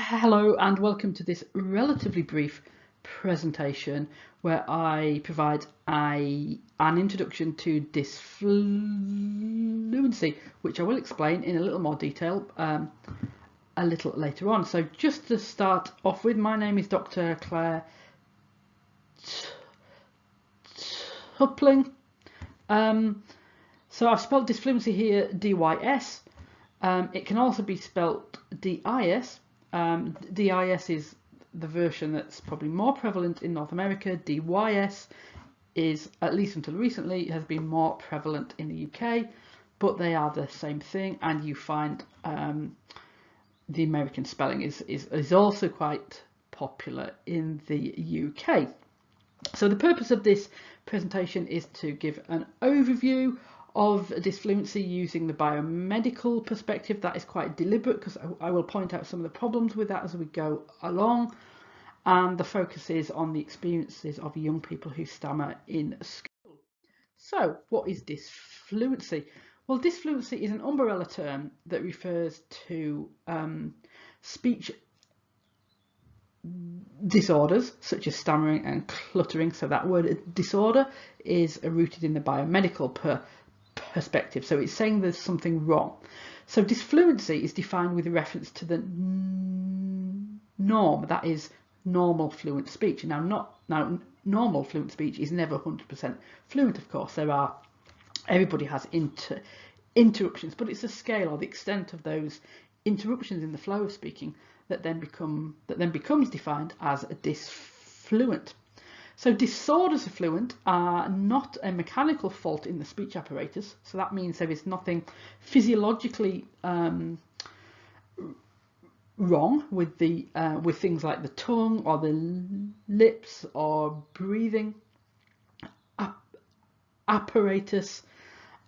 Hello and welcome to this relatively brief presentation where I provide a, an introduction to disfluency, which I will explain in a little more detail um, a little later on. So just to start off with, my name is Dr. Claire Tupling. Um, so I've spelled disfluency here DYS. Um, it can also be spelt DIS um, DIS is the version that's probably more prevalent in North America. DYS is, at least until recently, has been more prevalent in the UK, but they are the same thing. And you find um, the American spelling is, is, is also quite popular in the UK. So the purpose of this presentation is to give an overview of disfluency using the biomedical perspective. That is quite deliberate because I, I will point out some of the problems with that as we go along. And the focus is on the experiences of young people who stammer in school. So what is disfluency? Well, disfluency is an umbrella term that refers to um, speech disorders such as stammering and cluttering. So that word disorder is rooted in the biomedical per perspective. So it's saying there's something wrong. So disfluency is defined with reference to the norm, that is normal fluent speech. Now, not now normal fluent speech is never 100% fluent, of course. There are everybody has inter, interruptions, but it's a scale or the extent of those interruptions in the flow of speaking that then become that then becomes defined as a disfluent. So disorders of fluent are not a mechanical fault in the speech apparatus. So that means there is nothing physiologically um, wrong with the uh, with things like the tongue or the lips or breathing ap apparatus.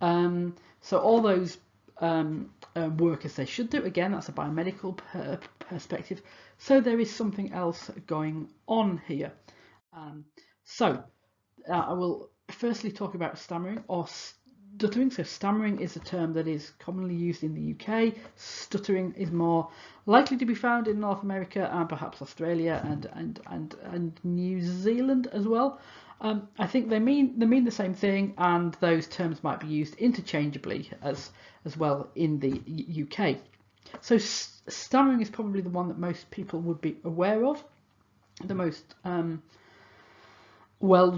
Um, so all those um, uh, work as they should do. Again, that's a biomedical per perspective. So there is something else going on here. Um, so uh, I will firstly talk about stammering or stuttering. So stammering is a term that is commonly used in the UK. Stuttering is more likely to be found in North America and perhaps Australia and and and, and New Zealand as well. Um, I think they mean they mean the same thing, and those terms might be used interchangeably as as well in the UK. So stammering is probably the one that most people would be aware of, the most um, well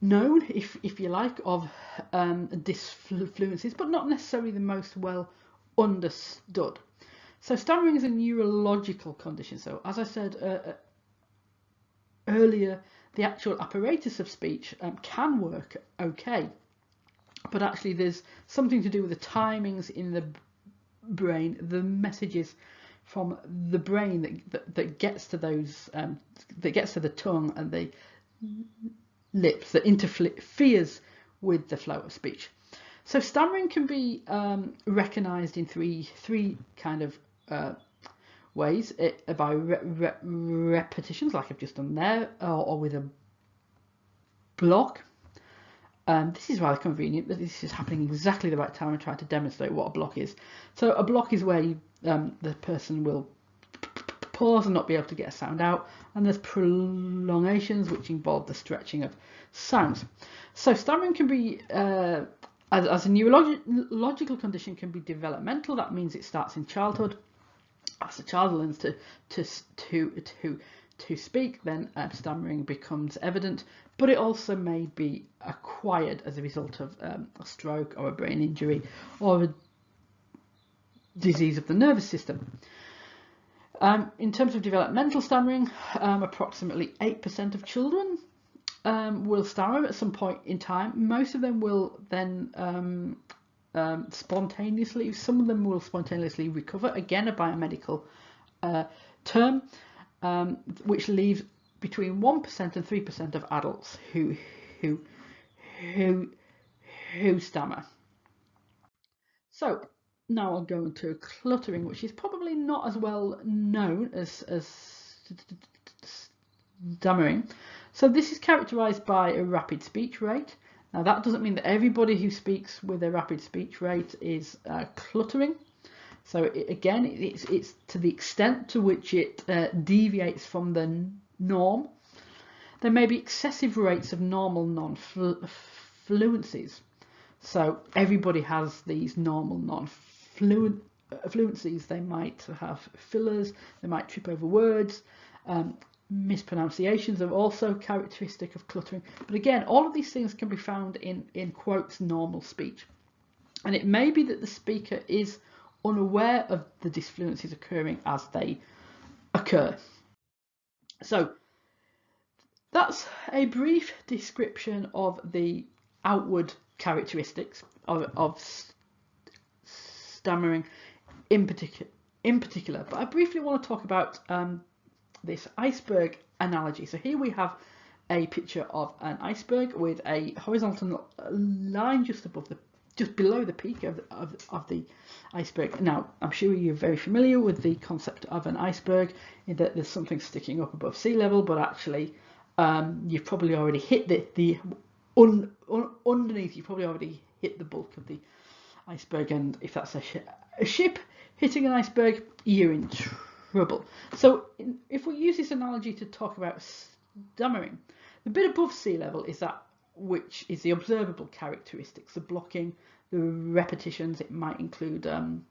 known, if, if you like, of um, disfluencies, but not necessarily the most well understood. So stammering is a neurological condition. So as I said uh, uh, earlier, the actual apparatus of speech um, can work okay, but actually there's something to do with the timings in the brain, the messages from the brain that, that, that gets to those, um, that gets to the tongue and the lips that interferes with the flow of speech. So stammering can be um, recognised in three three kind of uh, ways it, uh, by re re repetitions, like I've just done there, or, or with a block. Um, this is rather convenient that this is happening exactly the right time I'm trying to demonstrate what a block is. So a block is where you, um, the person will pause and not be able to get a sound out. And there's prolongations, which involve the stretching of sounds. So stammering can be, uh, as, as, a neurological condition, can be developmental. That means it starts in childhood. As the child learns to to to to to speak, then uh, stammering becomes evident. But it also may be acquired as a result of um, a stroke or a brain injury or a disease of the nervous system. Um, in terms of developmental stammering, um, approximately 8% of children um, will stammer at some point in time. Most of them will then um, um, spontaneously, some of them will spontaneously recover, again a biomedical uh, term, um, which leaves between 1% and 3% of adults who, who, who, who stammer. So now I'll go into cluttering, which is probably not as well known as, as stammering. So this is characterized by a rapid speech rate. Now that doesn't mean that everybody who speaks with a rapid speech rate is uh, cluttering. So it, again, it's, it's to the extent to which it uh, deviates from the norm. There may be excessive rates of normal non-fluencies. So everybody has these normal non-fluencies. They might have fillers, they might trip over words. Um, mispronunciations are also characteristic of cluttering. But again, all of these things can be found in, in quotes normal speech. And it may be that the speaker is unaware of the disfluencies occurring as they occur. So that's a brief description of the outward characteristics of, of stammering in particular in particular but I briefly want to talk about um, this iceberg analogy so here we have a picture of an iceberg with a horizontal line just above the just below the peak of, of, of the iceberg. Now, I'm sure you're very familiar with the concept of an iceberg, in that there's something sticking up above sea level, but actually um, you've probably already hit the, the un, un, underneath, you've probably already hit the bulk of the iceberg, and if that's a, sh a ship hitting an iceberg, you're in trouble. So in, if we use this analogy to talk about stammering, the bit above sea level is that which is the observable characteristics, the blocking, the repetitions. It might include um,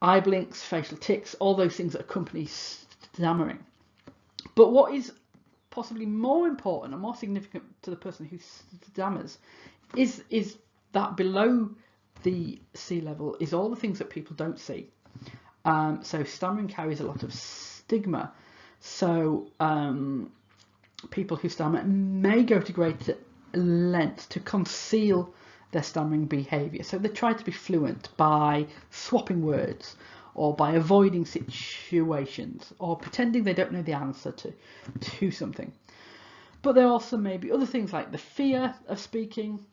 eye blinks, facial tics, all those things that accompany stammering. But what is possibly more important and more significant to the person who stammers is is that below the sea level is all the things that people don't see. Um, so stammering carries a lot of stigma. So um, people who stammer may go to great lengths to conceal their stammering behaviour. So they try to be fluent by swapping words or by avoiding situations or pretending they don't know the answer to, to something. But there also may be other things like the fear of speaking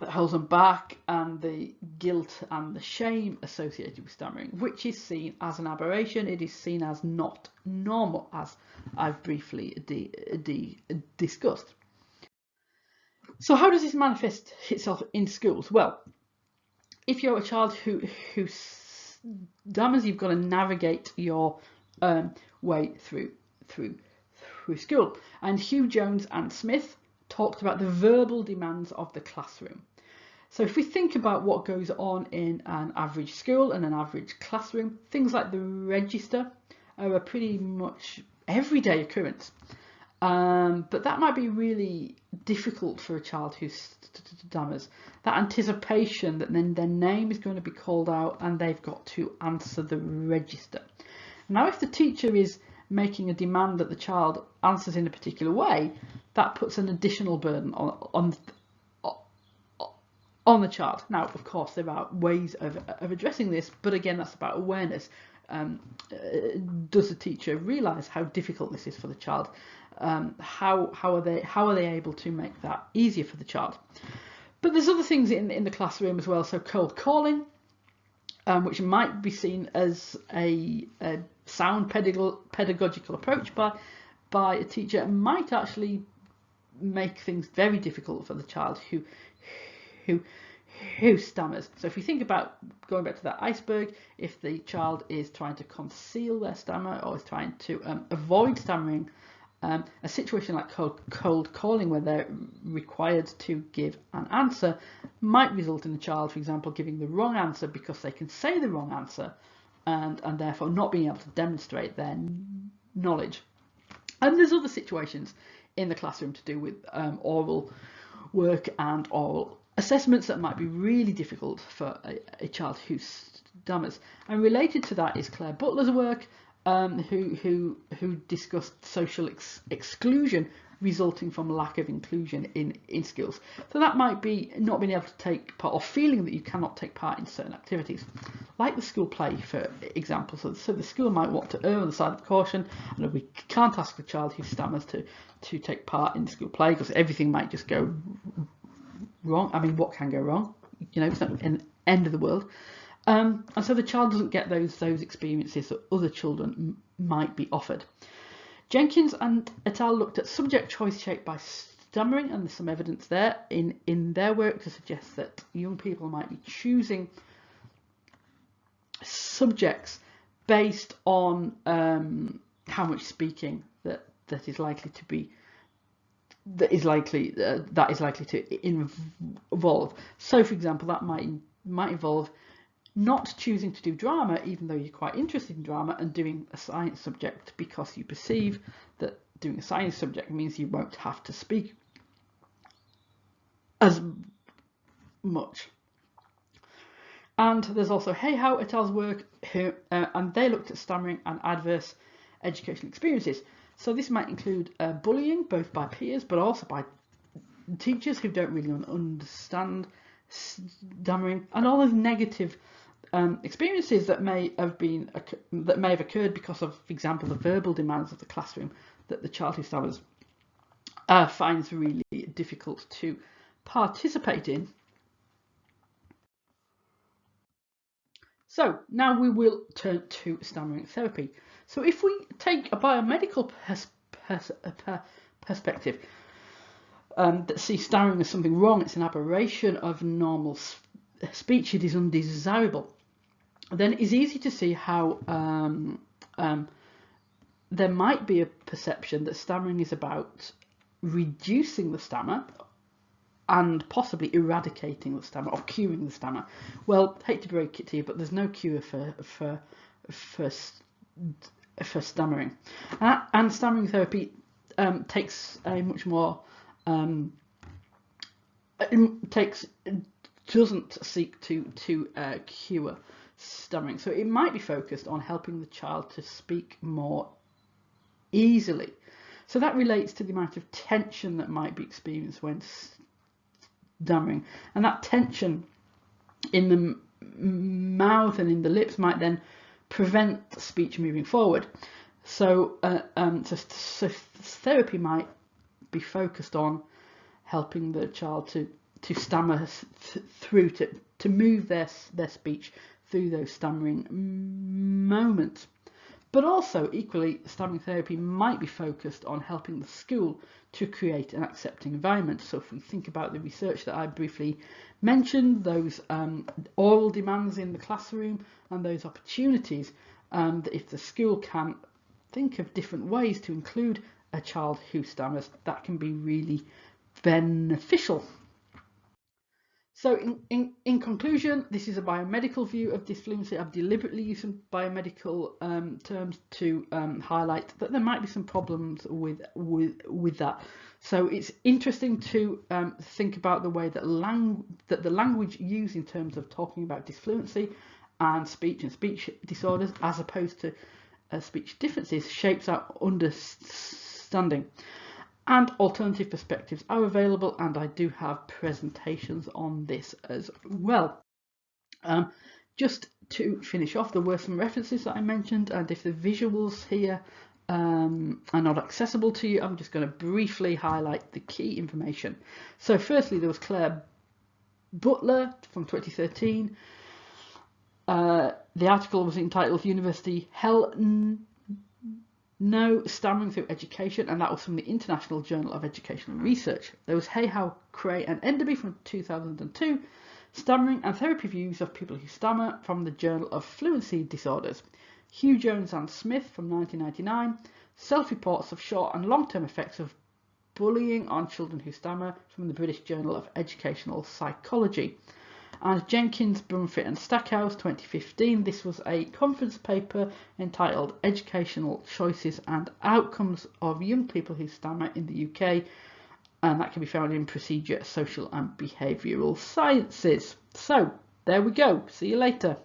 that holds them back and the guilt and the shame associated with stammering, which is seen as an aberration. It is seen as not normal, as I've briefly discussed. So how does this manifest itself in schools? Well, if you're a child who who stammers, you've got to navigate your um, way through through through school. And Hugh Jones and Smith talked about the verbal demands of the classroom. So if we think about what goes on in an average school and an average classroom, things like the register are a pretty much everyday occurrence. Um, but that might be really difficult for a child who stammers. That anticipation that then their name is going to be called out and they've got to answer the register. Now, if the teacher is making a demand that the child answers in a particular way, that puts an additional burden on, on, on the child. Now, of course, there are ways of, of addressing this, but again, that's about awareness. Um, uh, does the teacher realise how difficult this is for the child? Um, how how are they how are they able to make that easier for the child? But there's other things in in the classroom as well. So cold calling, um, which might be seen as a, a sound pedagogical approach by by a teacher, might actually make things very difficult for the child who who who stammers. So if you think about going back to that iceberg, if the child is trying to conceal their stammer or is trying to um, avoid stammering, um, a situation like cold, cold calling where they're required to give an answer might result in the child, for example, giving the wrong answer because they can say the wrong answer and, and therefore not being able to demonstrate their knowledge. And there's other situations in the classroom to do with um, oral work and oral assessments that might be really difficult for a, a child who stammers. And related to that is Claire Butler's work um, who who who discussed social ex exclusion resulting from lack of inclusion in in skills. So that might be not being able to take part or feeling that you cannot take part in certain activities, like the school play, for example. So, so the school might want to err on the side of caution, and we can't ask the child who stammers to to take part in school play because everything might just go wrong. I mean, what can go wrong? You know, it's not an end of the world. Um, and so the child doesn't get those those experiences that other children might be offered. Jenkins and et al. looked at subject choice shaped by stammering, and there's some evidence there in, in their work to suggest that young people might be choosing subjects based on um, how much speaking that that is likely to be that is likely uh, that is likely to involve. So, for example, that might might involve not choosing to do drama, even though you're quite interested in drama, and doing a science subject because you perceive that doing a science subject means you won't have to speak as much. And there's also Hayhow et al.'s work, who, uh, and they looked at stammering and adverse educational experiences. So this might include uh, bullying, both by peers, but also by teachers who don't really understand stammering, and all those negative um, experiences that may have been that may have occurred because of, for example, the verbal demands of the classroom that the child who stammers uh, finds really difficult to participate in. So now we will turn to stammering therapy. So if we take a biomedical pers pers per perspective um, that sees stammering as something wrong, it's an aberration of normal speech, it is undesirable, then it's easy to see how um, um, there might be a perception that stammering is about reducing the stammer and possibly eradicating the stammer or curing the stammer. Well, hate to break it to you, but there's no cure for for for for stammering, uh, and stammering therapy um, takes a much more um, takes doesn't seek to to uh, cure stammering. So it might be focused on helping the child to speak more easily. So that relates to the amount of tension that might be experienced when stammering. And that tension in the mouth and in the lips might then prevent speech moving forward. So, uh, um, so, so therapy might be focused on helping the child to to stammer th through to to move their their speech through those stammering moments. But also, equally, stammering therapy might be focused on helping the school to create an accepting environment. So if we think about the research that I briefly mentioned, those um, oral demands in the classroom and those opportunities, um, if the school can think of different ways to include a child who stammers, that can be really beneficial. So in, in, in conclusion, this is a biomedical view of dysfluency. I've deliberately used some biomedical um, terms to um, highlight that there might be some problems with, with, with that. So it's interesting to um, think about the way that, lang that the language used in terms of talking about dysfluency and speech and speech disorders as opposed to uh, speech differences shapes our understanding and alternative perspectives are available and I do have presentations on this as well. Um, just to finish off, there were some references that I mentioned and if the visuals here um, are not accessible to you, I'm just going to briefly highlight the key information. So firstly, there was Claire Butler from 2013. Uh, the article was entitled University Hell no stammering through education, and that was from the International Journal of Educational Research. There was Hayhow, Cray, and Enderby from 2002, Stammering and Therapy Views of People Who Stammer from the Journal of Fluency Disorders. Hugh Jones and Smith from 1999, Self-Reports of Short and Long-Term Effects of Bullying on Children Who Stammer from the British Journal of Educational Psychology and Jenkins, Brumfitt and Stackhouse 2015. This was a conference paper entitled Educational Choices and Outcomes of Young People Who Stammer in the UK and that can be found in Procedia, Social and Behavioural Sciences. So there we go. See you later.